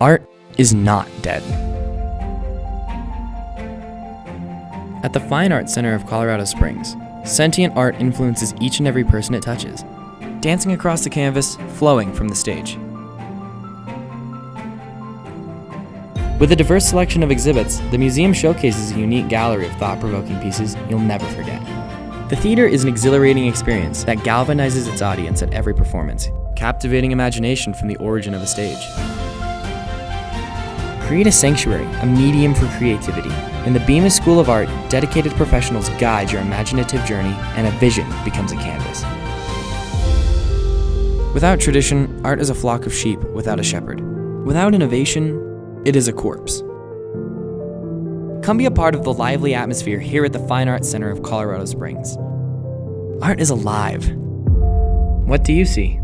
Art is not dead. At the Fine Arts Center of Colorado Springs, sentient art influences each and every person it touches, dancing across the canvas, flowing from the stage. With a diverse selection of exhibits, the museum showcases a unique gallery of thought provoking pieces you'll never forget. The theater is an exhilarating experience that galvanizes its audience at every performance, captivating imagination from the origin of a stage. Create a sanctuary, a medium for creativity. In the Bemis School of Art, dedicated professionals guide your imaginative journey and a vision becomes a canvas. Without tradition, art is a flock of sheep without a shepherd. Without innovation, it is a corpse. Come be a part of the lively atmosphere here at the Fine Arts Center of Colorado Springs. Art is alive. What do you see?